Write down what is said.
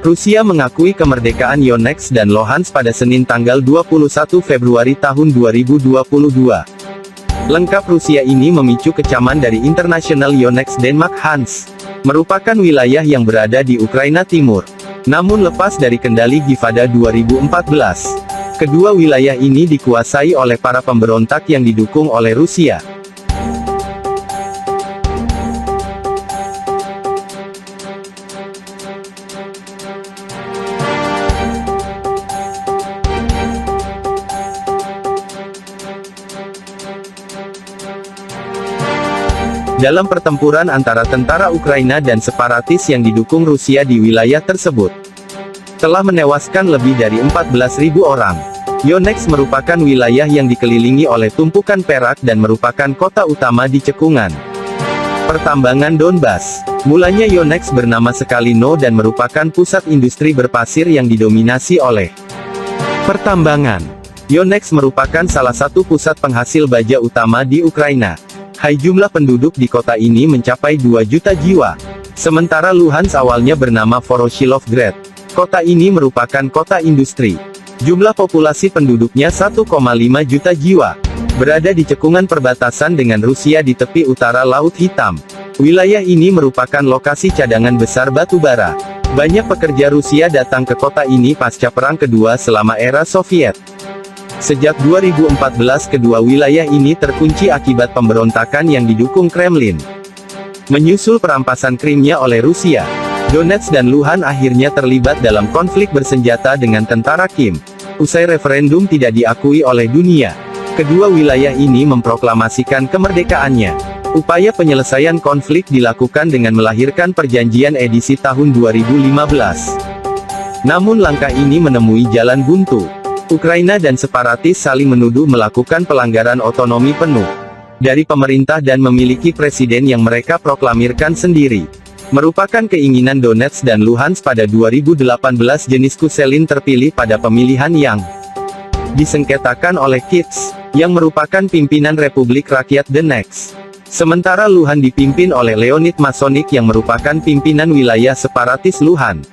Rusia mengakui kemerdekaan Donetsk dan Luhansk pada Senin tanggal 21 Februari tahun 2022. Lengkap Rusia ini memicu kecaman dari International Yonex Denmark Hans. Merupakan wilayah yang berada di Ukraina Timur. Namun lepas dari kendali Givada 2014. Kedua wilayah ini dikuasai oleh para pemberontak yang didukung oleh Rusia. Dalam pertempuran antara tentara Ukraina dan separatis yang didukung Rusia di wilayah tersebut. Telah menewaskan lebih dari 14.000 orang. Yonex merupakan wilayah yang dikelilingi oleh tumpukan perak dan merupakan kota utama di cekungan. Pertambangan Donbas. Mulanya Yonex bernama Skalino dan merupakan pusat industri berpasir yang didominasi oleh pertambangan. Yonex merupakan salah satu pusat penghasil baja utama di Ukraina. Hai jumlah penduduk di kota ini mencapai 2 juta jiwa. Sementara Luhansk awalnya bernama Voroshilovgrad. Kota ini merupakan kota industri. Jumlah populasi penduduknya 1,5 juta jiwa. Berada di cekungan perbatasan dengan Rusia di tepi utara Laut Hitam. Wilayah ini merupakan lokasi cadangan besar batu bara. Banyak pekerja Rusia datang ke kota ini pasca Perang Kedua selama era Soviet. Sejak 2014 kedua wilayah ini terkunci akibat pemberontakan yang didukung Kremlin. Menyusul perampasan Krimnya oleh Rusia, Donetsk dan Luhan akhirnya terlibat dalam konflik bersenjata dengan tentara Kim. Usai referendum tidak diakui oleh dunia, kedua wilayah ini memproklamasikan kemerdekaannya. Upaya penyelesaian konflik dilakukan dengan melahirkan perjanjian edisi tahun 2015. Namun langkah ini menemui jalan buntu. Ukraina dan separatis saling menuduh melakukan pelanggaran otonomi penuh dari pemerintah dan memiliki presiden yang mereka proklamirkan sendiri. Merupakan keinginan Donetsk dan Luhansk pada 2018 jenis Kuselin terpilih pada pemilihan yang disengketakan oleh Kits, yang merupakan pimpinan Republik Rakyat Donetsk. Sementara Luhan dipimpin oleh Leonid Masonik yang merupakan pimpinan wilayah separatis Luhan.